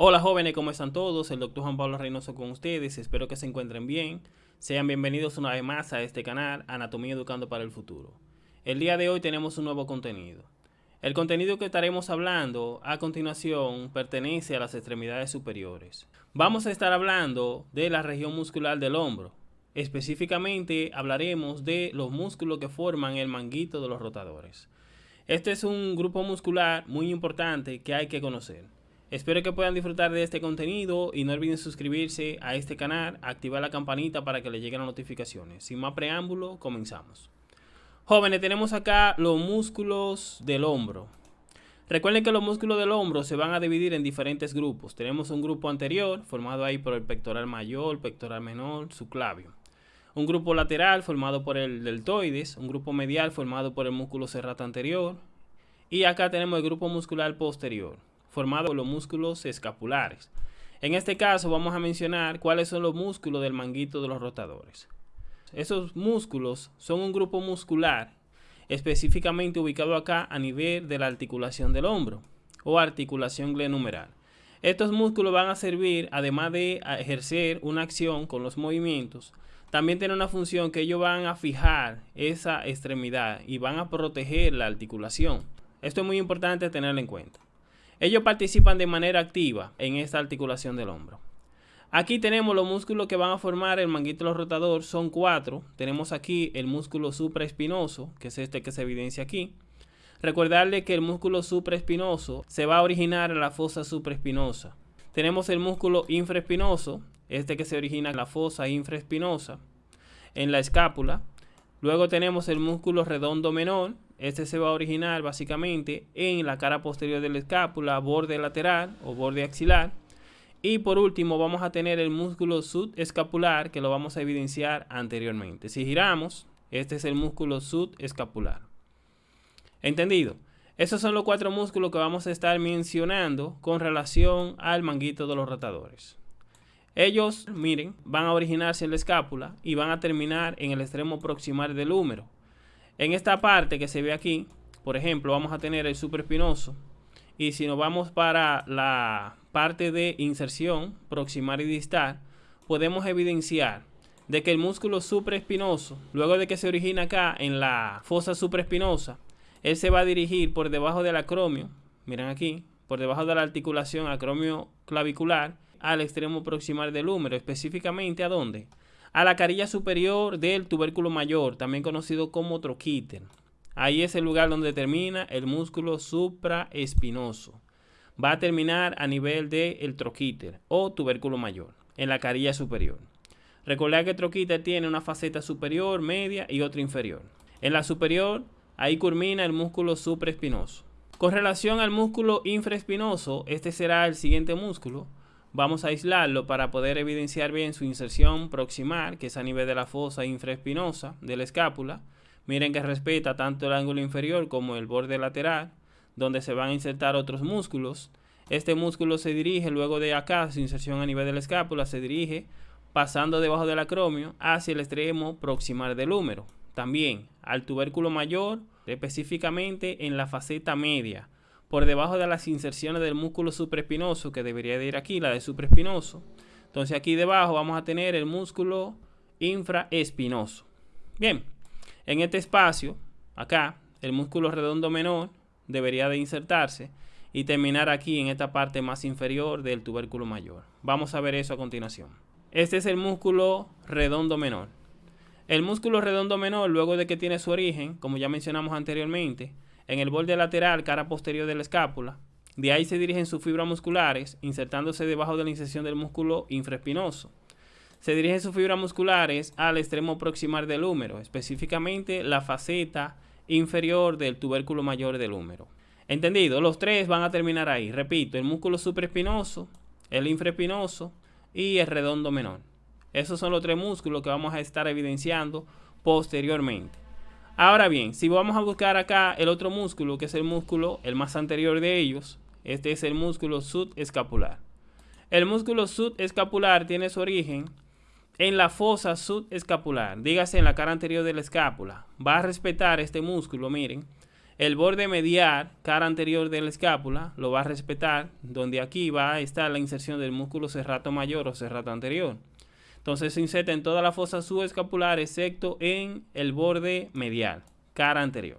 Hola jóvenes, ¿cómo están todos? El doctor Juan Pablo Reynoso con ustedes, espero que se encuentren bien. Sean bienvenidos una vez más a este canal, Anatomía Educando para el Futuro. El día de hoy tenemos un nuevo contenido. El contenido que estaremos hablando a continuación pertenece a las extremidades superiores. Vamos a estar hablando de la región muscular del hombro. Específicamente hablaremos de los músculos que forman el manguito de los rotadores. Este es un grupo muscular muy importante que hay que conocer. Espero que puedan disfrutar de este contenido y no olviden suscribirse a este canal, activar la campanita para que les lleguen las notificaciones. Sin más preámbulo, comenzamos. Jóvenes, tenemos acá los músculos del hombro. Recuerden que los músculos del hombro se van a dividir en diferentes grupos. Tenemos un grupo anterior, formado ahí por el pectoral mayor, pectoral menor, subclavio. Un grupo lateral, formado por el deltoides. Un grupo medial, formado por el músculo serrato anterior. Y acá tenemos el grupo muscular posterior formado por los músculos escapulares. En este caso vamos a mencionar cuáles son los músculos del manguito de los rotadores. Esos músculos son un grupo muscular específicamente ubicado acá a nivel de la articulación del hombro o articulación glenumeral. Estos músculos van a servir, además de ejercer una acción con los movimientos, también tienen una función que ellos van a fijar esa extremidad y van a proteger la articulación. Esto es muy importante tenerlo en cuenta. Ellos participan de manera activa en esta articulación del hombro. Aquí tenemos los músculos que van a formar el manguito rotador, son cuatro. Tenemos aquí el músculo supraespinoso, que es este que se evidencia aquí. Recordarle que el músculo supraespinoso se va a originar en la fosa supraespinosa. Tenemos el músculo infraespinoso, este que se origina en la fosa infraespinosa, en la escápula. Luego tenemos el músculo redondo menor, este se va a originar básicamente en la cara posterior de la escápula, borde lateral o borde axilar. Y por último vamos a tener el músculo subescapular que lo vamos a evidenciar anteriormente. Si giramos, este es el músculo subescapular. ¿Entendido? Esos son los cuatro músculos que vamos a estar mencionando con relación al manguito de los rotadores. Ellos, miren, van a originarse en la escápula y van a terminar en el extremo proximal del húmero. En esta parte que se ve aquí, por ejemplo, vamos a tener el supraespinoso. Y si nos vamos para la parte de inserción proximal y distal, podemos evidenciar de que el músculo supraespinoso, luego de que se origina acá en la fosa supraespinosa, él se va a dirigir por debajo del acromio, miren aquí, por debajo de la articulación acromio clavicular, al extremo proximal del húmero, específicamente a dónde? A la carilla superior del tubérculo mayor, también conocido como troquíter. Ahí es el lugar donde termina el músculo supraespinoso. Va a terminar a nivel del troquíter o tubérculo mayor, en la carilla superior. Recordad que el troquíter tiene una faceta superior, media y otra inferior. En la superior, ahí culmina el músculo supraespinoso. Con relación al músculo infraespinoso, este será el siguiente músculo Vamos a aislarlo para poder evidenciar bien su inserción proximal, que es a nivel de la fosa infraespinosa de la escápula. Miren que respeta tanto el ángulo inferior como el borde lateral, donde se van a insertar otros músculos. Este músculo se dirige luego de acá, su inserción a nivel de la escápula, se dirige pasando debajo del acromio hacia el extremo proximal del húmero. También al tubérculo mayor, específicamente en la faceta media, por debajo de las inserciones del músculo supraespinoso, que debería de ir aquí, la de supraespinoso. Entonces aquí debajo vamos a tener el músculo infraespinoso. Bien, en este espacio, acá, el músculo redondo menor debería de insertarse y terminar aquí en esta parte más inferior del tubérculo mayor. Vamos a ver eso a continuación. Este es el músculo redondo menor. El músculo redondo menor, luego de que tiene su origen, como ya mencionamos anteriormente, en el borde lateral, cara posterior de la escápula. De ahí se dirigen sus fibras musculares, insertándose debajo de la inserción del músculo infraespinoso. Se dirigen sus fibras musculares al extremo proximal del húmero, específicamente la faceta inferior del tubérculo mayor del húmero. ¿Entendido? Los tres van a terminar ahí. Repito, el músculo supraespinoso, el infraespinoso y el redondo menor. Esos son los tres músculos que vamos a estar evidenciando posteriormente. Ahora bien, si vamos a buscar acá el otro músculo, que es el músculo, el más anterior de ellos, este es el músculo subescapular. El músculo subescapular tiene su origen en la fosa subescapular, dígase en la cara anterior de la escápula. Va a respetar este músculo, miren, El borde medial, cara anterior de la escápula, lo va a respetar, donde aquí va a estar la inserción del músculo serrato mayor o serrato anterior. Entonces se inserta en toda la fosa subescapular excepto en el borde medial, cara anterior.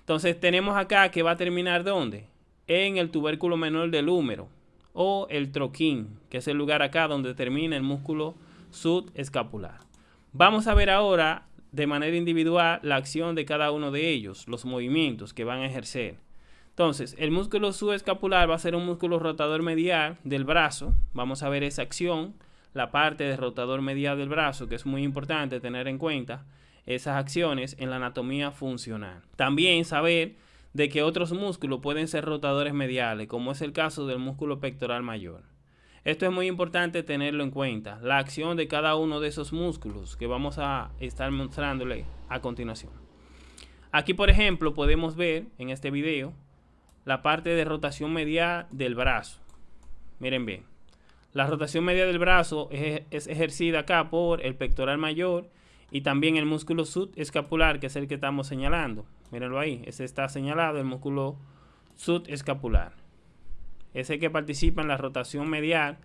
Entonces tenemos acá que va a terminar ¿dónde? En el tubérculo menor del húmero o el troquín, que es el lugar acá donde termina el músculo subescapular. Vamos a ver ahora de manera individual la acción de cada uno de ellos, los movimientos que van a ejercer. Entonces, el músculo subescapular va a ser un músculo rotador medial del brazo. Vamos a ver esa acción, la parte de rotador medial del brazo, que es muy importante tener en cuenta esas acciones en la anatomía funcional. También saber de que otros músculos pueden ser rotadores mediales, como es el caso del músculo pectoral mayor. Esto es muy importante tenerlo en cuenta, la acción de cada uno de esos músculos que vamos a estar mostrándole a continuación. Aquí, por ejemplo, podemos ver en este video la parte de rotación medial del brazo. Miren bien, la rotación media del brazo es, ejercida acá por el pectoral mayor y también el músculo subescapular, que es el que estamos señalando. Mírenlo ahí, ese está señalado, el músculo subescapular es el que participa en la rotación medial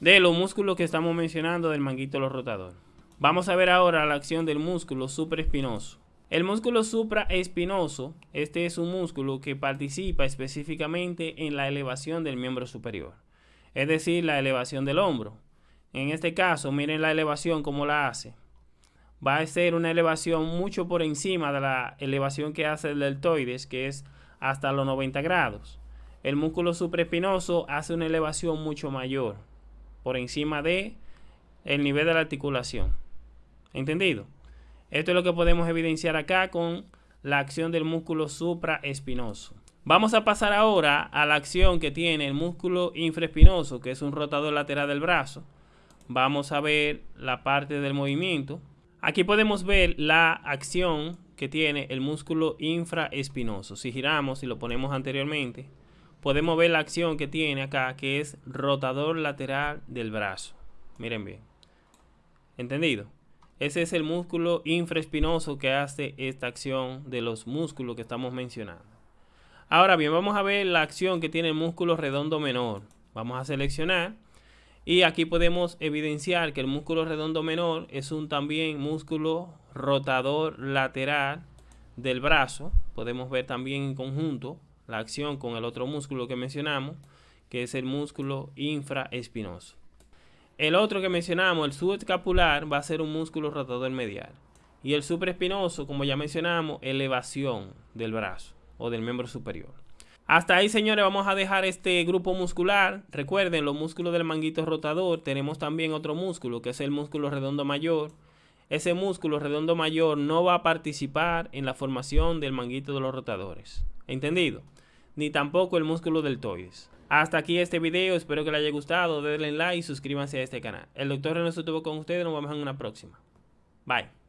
de los músculos que estamos mencionando del manguito rotador. Vamos a ver ahora la acción del músculo supraespinoso. El músculo supraespinoso, este es un músculo que participa específicamente en la elevación del miembro superior, es decir, la elevación del hombro. En este caso, miren la elevación como la hace. Va a ser una elevación mucho por encima de la elevación que hace el deltoides, que es hasta los 90 grados el músculo supraespinoso hace una elevación mucho mayor por encima de el nivel de la articulación. ¿Entendido? Esto es lo que podemos evidenciar acá con la acción del músculo supraespinoso. Vamos a pasar ahora a la acción que tiene el músculo infraespinoso, que es un rotador lateral del brazo. Vamos a ver la parte del movimiento. Aquí podemos ver la acción que tiene el músculo infraespinoso. Si giramos y lo ponemos anteriormente, podemos ver la acción que tiene acá, que es rotador lateral del brazo. Miren bien. ¿Entendido? Ese es el músculo infraespinoso que hace esta acción de los músculos que estamos mencionando. Ahora bien, vamos a ver la acción que tiene el músculo redondo menor. Vamos a seleccionar y aquí podemos evidenciar que el músculo redondo menor es un también músculo rotador lateral del brazo. Podemos ver también en conjunto la acción con el otro músculo que mencionamos, que es el músculo infraespinoso. El otro que mencionamos, el subescapular, va a ser un músculo rotador medial. Y el supraespinoso, como ya mencionamos, elevación del brazo o del miembro superior. Hasta ahí, señores, vamos a dejar este grupo muscular. Recuerden, los músculos del manguito rotador. Tenemos también otro músculo, que es el músculo redondo mayor. Ese músculo redondo mayor no va a participar en la formación del manguito de los rotadores. ¿Entendido? Ni tampoco el músculo deltoides. Hasta aquí este video, espero que les haya gustado, denle like y suscríbanse a este canal. El doctor René estuvo con ustedes, nos vemos en una próxima. Bye.